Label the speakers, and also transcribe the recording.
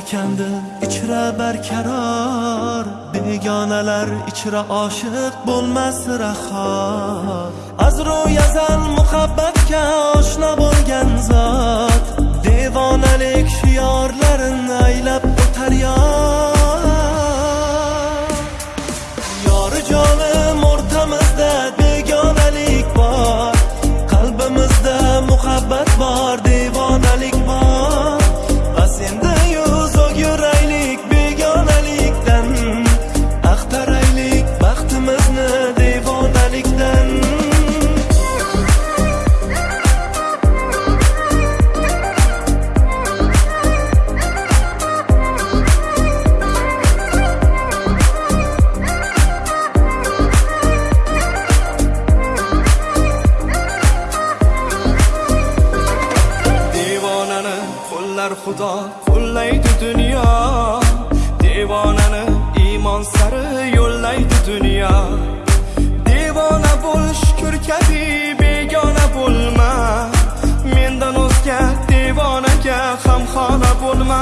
Speaker 1: yashandi ichra barkaror. Begonalar ichra oshiq bo'lmas rahor azru yazal muhabbatga oshna bo'lgan zot. Devonalik
Speaker 2: shiorlar qo'llar xudo qo'llaydi dunyo. Devonani iymon sari yo'llaydi dunyo. Devona bo'l shukur kabi begona bo'lma. Mendan o'zga devonaga ham xona bo'lma.